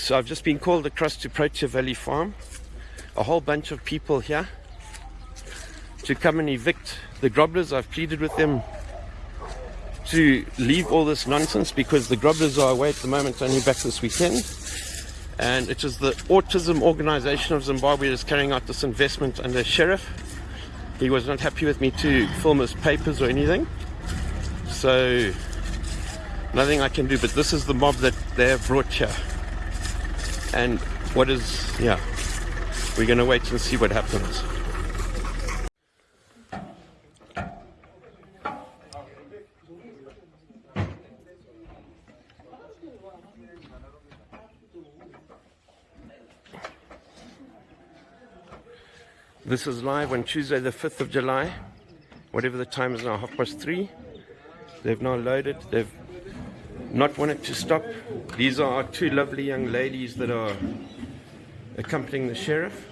So I've just been called across to Protea Valley Farm. A whole bunch of people here to come and evict the Groblers. I've pleaded with them to leave all this nonsense because the Groblers are away at the moment, only back this weekend. And it is the Autism Organization of Zimbabwe that is carrying out this investment under sheriff. He was not happy with me to film his papers or anything. So nothing I can do, but this is the mob that they have brought here. And what is, yeah, we're to wait and see what happens. This is live on Tuesday, the 5th of July, whatever the time is now, half past three. They've now loaded, they've not wanted to stop. These are our two lovely young ladies that are accompanying the sheriff.